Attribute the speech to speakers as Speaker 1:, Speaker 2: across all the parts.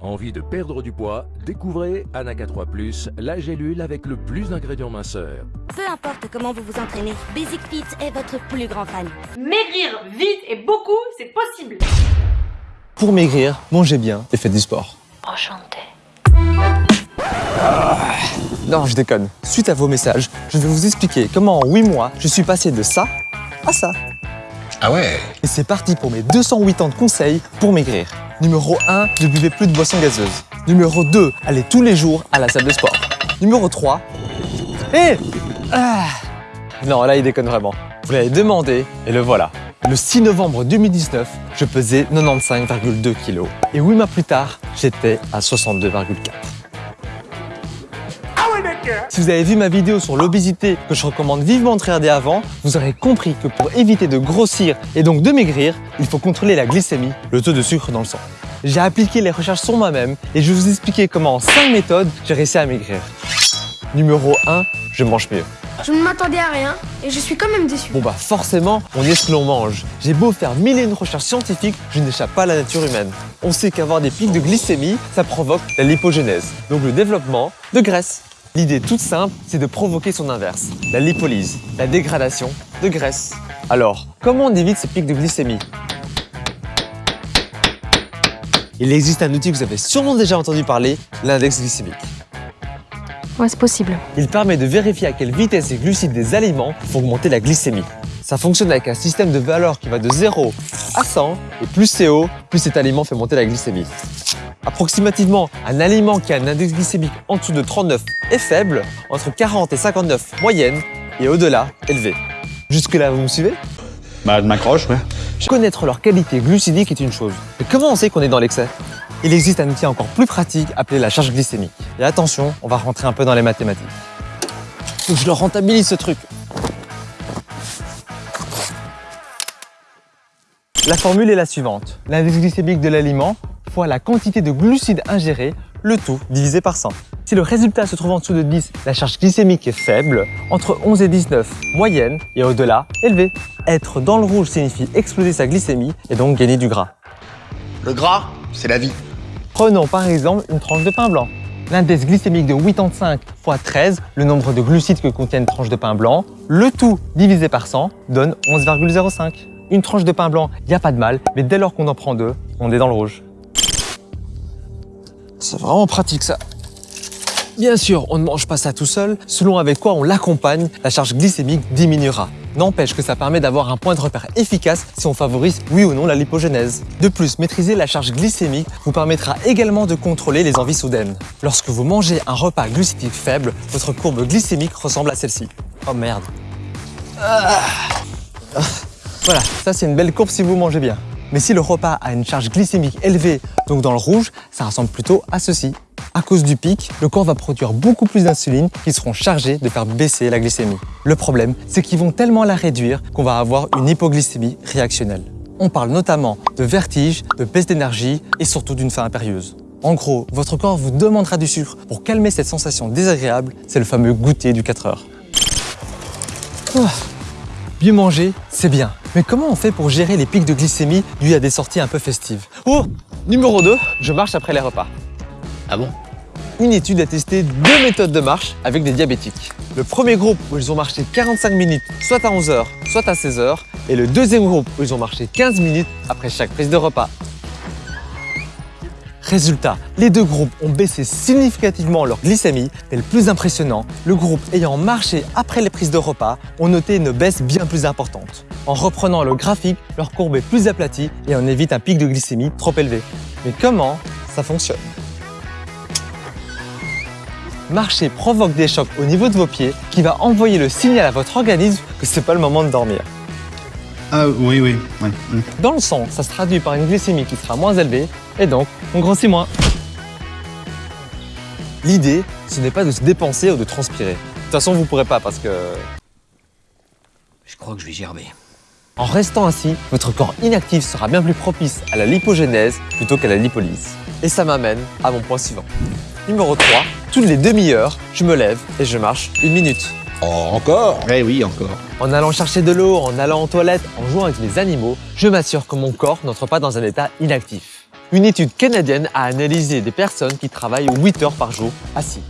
Speaker 1: Envie de perdre du poids? Découvrez Anaca 3 ⁇ la gélule avec le plus d'ingrédients minceurs.
Speaker 2: Peu importe comment vous vous entraînez, Basic Fit est votre plus grand fan.
Speaker 3: Maigrir vite et beaucoup, c'est possible
Speaker 4: Pour maigrir, mangez bien et faites du sport.
Speaker 2: Enchanté.
Speaker 4: Non, je déconne. Suite à vos messages, je vais vous expliquer comment en 8 mois, je suis passé de ça à ça.
Speaker 5: Ah ouais
Speaker 4: Et c'est parti pour mes 208 ans de conseils pour maigrir. Numéro 1, ne buvez plus de boissons gazeuses. Numéro 2, allez tous les jours à la salle de sport. Numéro 3, hé ah. Non, là il déconne vraiment. Vous l'avez demandé et le voilà. Le 6 novembre 2019, je pesais 95,2 kg. Et 8 mois plus tard, j'étais à 62,4 si vous avez vu ma vidéo sur l'obésité que je recommande vivement de regarder avant, vous aurez compris que pour éviter de grossir et donc de maigrir, il faut contrôler la glycémie, le taux de sucre dans le sang. J'ai appliqué les recherches sur moi-même et je vais vous expliquer comment en 5 méthodes j'ai réussi à maigrir. Numéro 1, je mange mieux.
Speaker 6: Je ne m'attendais à rien et je suis quand même déçu.
Speaker 4: Bon bah forcément, on est ce que l'on mange. J'ai beau faire mille et une recherches scientifiques, je n'échappe pas à la nature humaine. On sait qu'avoir des pics de glycémie, ça provoque la lipogénèse, donc le développement de graisse. L'idée toute simple, c'est de provoquer son inverse, la lipolyse, la dégradation de graisse. Alors, comment on évite ces pics de glycémie? Il existe un outil que vous avez sûrement déjà entendu parler, l'index glycémique.
Speaker 6: Ouais, c'est possible.
Speaker 4: Il permet de vérifier à quelle vitesse les glucides des aliments font augmenter la glycémie. Ça fonctionne avec un système de valeurs qui va de 0 à 100, et plus c'est haut, plus cet aliment fait monter la glycémie. Approximativement, un aliment qui a un index glycémique en dessous de 39 est faible, entre 40 et 59 moyenne, et au-delà, élevé. Jusque-là, vous me suivez?
Speaker 5: Bah, je m'accroche, ouais.
Speaker 4: Connaître leur qualité glucidique est une chose. Mais comment on sait qu'on est dans l'excès? Il existe un outil encore plus pratique appelé la charge glycémique. Et attention, on va rentrer un peu dans les mathématiques. Faut que je le rentabilise ce truc. La formule est la suivante. L'index glycémique de l'aliment fois la quantité de glucides ingérés, le tout divisé par 100. Si le résultat se trouve en dessous de 10, la charge glycémique est faible, entre 11 et 19, moyenne, et au-delà, élevée. Être dans le rouge signifie exploser sa glycémie et donc gagner du gras.
Speaker 5: Le gras, c'est la vie.
Speaker 4: Prenons par exemple une tranche de pain blanc. L'index glycémique de 85 fois 13, le nombre de glucides que contient une tranche de pain blanc, le tout divisé par 100 donne 11,05. Une tranche de pain blanc, il n'y a pas de mal, mais dès lors qu'on en prend deux, on est dans le rouge. C'est vraiment pratique ça. Bien sûr, on ne mange pas ça tout seul. Selon avec quoi on l'accompagne, la charge glycémique diminuera. N'empêche que ça permet d'avoir un point de repère efficace si on favorise oui ou non la lipogénèse. De plus, maîtriser la charge glycémique vous permettra également de contrôler les envies soudaines. Lorsque vous mangez un repas glucidique faible, votre courbe glycémique ressemble à celle-ci. Oh merde. Ah. Voilà, ça c'est une belle courbe si vous mangez bien. Mais si le repas a une charge glycémique élevée, donc dans le rouge, ça ressemble plutôt à ceci. À cause du pic, le corps va produire beaucoup plus d'insuline qui seront chargés de faire baisser la glycémie. Le problème, c'est qu'ils vont tellement la réduire qu'on va avoir une hypoglycémie réactionnelle. On parle notamment de vertige, de baisse d'énergie et surtout d'une faim impérieuse. En gros, votre corps vous demandera du sucre pour calmer cette sensation désagréable, c'est le fameux goûter du 4 heures. Ah. Bien manger, c'est bien. Mais comment on fait pour gérer les pics de glycémie dus à des sorties un peu festives Oh Numéro 2, je marche après les repas.
Speaker 5: Ah bon?
Speaker 4: Une étude a testé deux méthodes de marche avec des diabétiques. Le premier groupe où ils ont marché 45 minutes, soit à 11h, soit à 16h, et le deuxième groupe où ils ont marché 15 minutes après chaque prise de repas. Résultat, les deux groupes ont baissé significativement leur glycémie et le plus impressionnant, le groupe ayant marché après les prises de repas ont noté une baisse bien plus importante. En reprenant le graphique, leur courbe est plus aplatie et on évite un pic de glycémie trop élevé. Mais comment ça fonctionne? Marcher provoque des chocs au niveau de vos pieds qui va envoyer le signal à votre organisme que c'est pas le moment de dormir.
Speaker 5: Ah oui, oui, ouais.
Speaker 4: Dans le sang, ça se traduit par une glycémie qui sera moins élevée et donc on grossit moins. L'idée, ce n'est pas de se dépenser ou de transpirer. De toute façon, vous ne pourrez pas parce que...
Speaker 5: Je crois que je vais gerber.
Speaker 4: En restant ainsi, votre corps inactif sera bien plus propice à la lipogénèse plutôt qu'à la lipolyse. Et ça m'amène à mon point suivant. Numéro 3, toutes les demi-heures, je me lève et je marche une minute.
Speaker 5: Oh, encore? Eh oui, encore.
Speaker 4: En allant chercher de l'eau, en allant aux toilettes, en jouant avec les animaux, je m'assure que mon corps n'entre pas dans un état inactif. Une étude canadienne a analysé des personnes qui travaillent 8 heures par jour assis.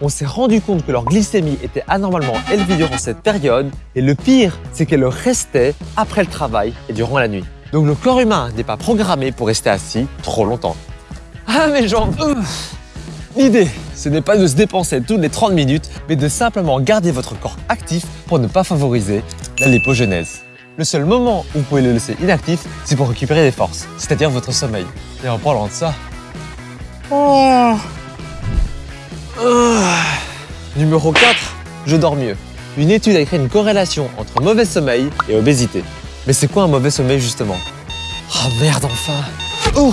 Speaker 4: On s'est rendu compte que leur glycémie était anormalement élevée durant cette période et le pire, c'est qu'elle restait après le travail et durant la nuit. Donc le corps humain n'est pas programmé pour rester assis trop longtemps. Ah mes jambes. L'idée, ce n'est pas de se dépenser toutes les 30 minutes, mais de simplement garder votre corps actif pour ne pas favoriser la lipogenèse. Le seul moment où vous pouvez le laisser inactif, c'est pour récupérer des forces, c'est-à-dire votre sommeil. Et en parlant de ça... Oh. Ah. Numéro 4, je dors mieux. Une étude a écrit une corrélation entre mauvais sommeil et obésité. Mais c'est quoi un mauvais sommeil justement? Ah merde enfin Oh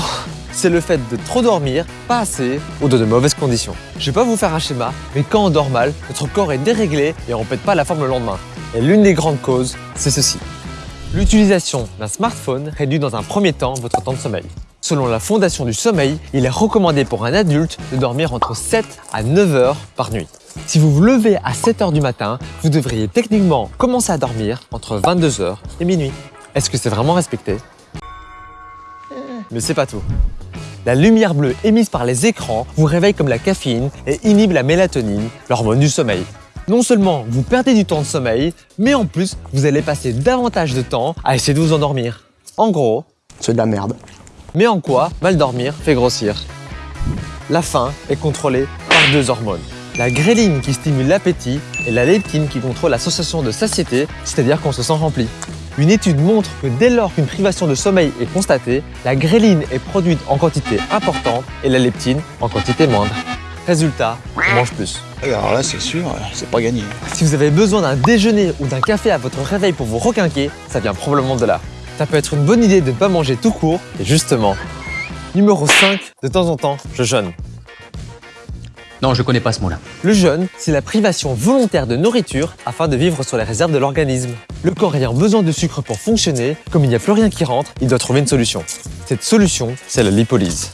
Speaker 4: c'est le fait de trop dormir, pas assez ou de de mauvaises conditions. Je vais pas vous faire un schéma, mais quand on dort mal, notre corps est déréglé et on pète pas la forme le lendemain. Et l'une des grandes causes, c'est ceci. L'utilisation d'un smartphone réduit dans un premier temps votre temps de sommeil. Selon la Fondation du sommeil, il est recommandé pour un adulte de dormir entre 7 à 9 heures par nuit. Si vous vous levez à 7 heures du matin, vous devriez techniquement commencer à dormir entre 22 heures et minuit. Est-ce que c'est vraiment respecté? Mais c'est pas tout. La lumière bleue émise par les écrans vous réveille comme la caféine et inhibe la mélatonine, l'hormone du sommeil. Non seulement vous perdez du temps de sommeil, mais en plus, vous allez passer davantage de temps à essayer de vous endormir. En gros,
Speaker 5: C'est de la merde.
Speaker 4: mais en quoi mal dormir fait grossir? La faim est contrôlée par deux hormones. La gréline qui stimule l'appétit et la leptine qui contrôle la sensation de satiété, c'est-à-dire qu'on se sent rempli. Une étude montre que dès lors qu'une privation de sommeil est constatée, la gréline est produite en quantité importante et la leptine en quantité moindre. Résultat, on mange plus.
Speaker 5: Alors là, c'est sûr, c'est pas gagné.
Speaker 4: Si vous avez besoin d'un déjeuner ou d'un café à votre réveil pour vous requinquer, ça vient probablement de là. Ça peut être une bonne idée de ne pas manger tout court, et justement. Numéro 5, de temps en temps, je jeûne.
Speaker 5: Non, je connais pas ce mot-là.
Speaker 4: Le jeûne, c'est la privation volontaire de nourriture afin de vivre sur les réserves de l'organisme. Le corps ayant besoin de sucre pour fonctionner, comme il n'y a plus rien qui rentre, il doit trouver une solution. Cette solution, c'est la lipolyse.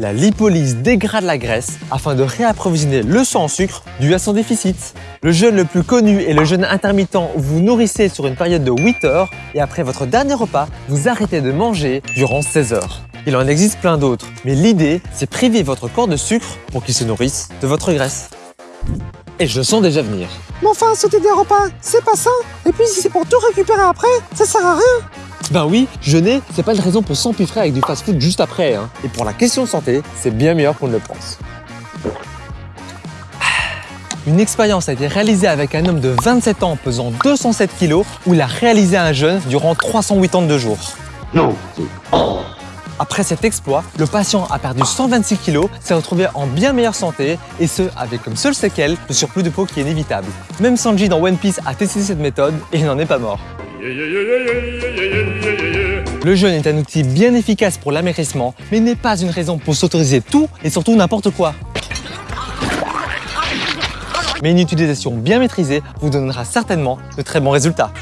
Speaker 4: La lipolyse dégrade la graisse afin de réapprovisionner le sang en sucre dû à son déficit. Le jeûne le plus connu est le jeûne intermittent où vous nourrissez sur une période de 8 heures et après votre dernier repas, vous arrêtez de manger durant 16 heures. Il en existe plein d'autres, mais l'idée, c'est priver votre corps de sucre pour qu'il se nourrisse de votre graisse. Et je sens déjà venir.
Speaker 7: Mais enfin, sauter des repas, c'est pas ça. Et puis si c'est pour tout récupérer après, ça sert à rien.
Speaker 4: Ben oui, jeûner, c'est pas une raison pour s'empiffrer avec du fast-food juste après. Hein. Et pour la question santé, c'est bien meilleur qu'on ne le pense. Une expérience a été réalisée avec un homme de 27 ans pesant 207 kg où il a réalisé un jeûne durant 382 jours.
Speaker 5: Non.
Speaker 4: Après cet exploit, le patient a perdu 126 kg, s'est retrouvé en bien meilleure santé et ce, avec comme seule séquelle le surplus de peau qui est inévitable. Même Sanji dans One Piece a testé cette méthode et il n'en est pas mort. Le jeûne est un outil bien efficace pour l'amaigrissement, mais n'est pas une raison pour s'autoriser tout et surtout n'importe quoi. Mais une utilisation bien maîtrisée vous donnera certainement de très bons résultats.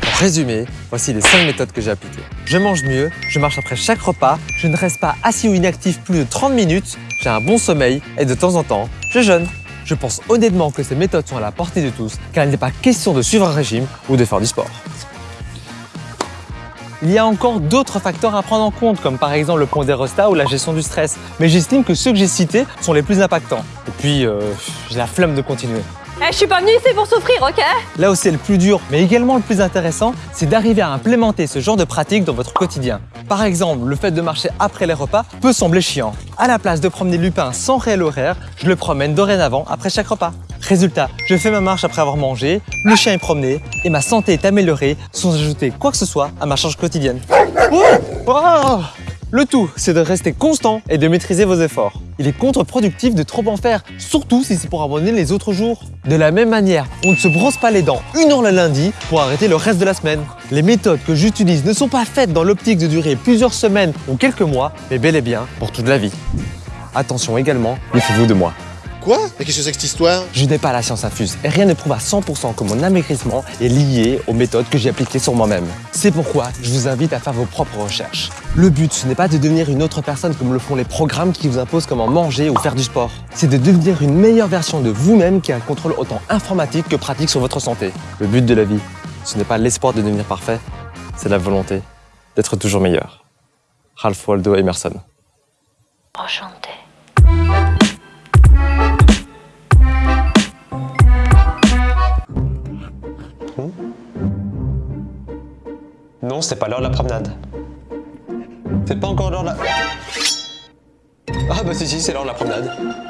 Speaker 4: Pour résumer, voici les 5 méthodes que j'ai appliquées. Je mange mieux, je marche après chaque repas, je ne reste pas assis ou inactif plus de 30 minutes, j'ai un bon sommeil et de temps en temps, je jeûne. Je pense honnêtement que ces méthodes sont à la portée de tous car il n'est pas question de suivre un régime ou de faire du sport. Il y a encore d'autres facteurs à prendre en compte, comme par exemple le pondérostat ou la gestion du stress, mais j'estime que ceux que j'ai cités sont les plus impactants. Et puis, euh, j'ai la flemme de continuer.
Speaker 3: Eh, je suis pas venue ici pour souffrir, ok?
Speaker 4: Là où c'est le plus dur, mais également le plus intéressant, c'est d'arriver à implémenter ce genre de pratique dans votre quotidien. Par exemple, le fait de marcher après les repas peut sembler chiant. À la place de promener Lupin sans réel horaire, je le promène dorénavant après chaque repas. Résultat, je fais ma marche après avoir mangé, le chien est promené et ma santé est améliorée sans ajouter quoi que ce soit à ma charge quotidienne. Oh Oh le tout, c'est de rester constant et de maîtriser vos efforts. Il est contre-productif de trop en faire, surtout si c'est pour abandonner les autres jours. De la même manière, on ne se brosse pas les dents une heure le lundi pour arrêter le reste de la semaine. Les méthodes que j'utilise ne sont pas faites dans l'optique de durer plusieurs semaines ou quelques mois, mais bel et bien pour toute la vie. Attention également, méfiez-vous de moi.
Speaker 8: Quoi Mais qu'est-ce que c'est que cette histoire?
Speaker 4: Je n'ai pas la science infuse et rien ne prouve à 100% que mon amaigrissement est lié aux méthodes que j'ai appliquées sur moi-même. C'est pourquoi je vous invite à faire vos propres recherches. Le but, ce n'est pas de devenir une autre personne comme le font les programmes qui vous imposent comment manger ou faire du sport. C'est de devenir une meilleure version de vous-même qui a un contrôle autant informatique que pratique sur votre santé. Le but de la vie, Ce n'est pas l'espoir de devenir parfait, c'est la volonté d'être toujours meilleur. Ralph Waldo Emerson.
Speaker 2: Enchanté.
Speaker 4: Non, c'est pas l'heure de la promenade. C'est pas encore l'heure de la... Ah bah si si, c'est l'heure de la promenade.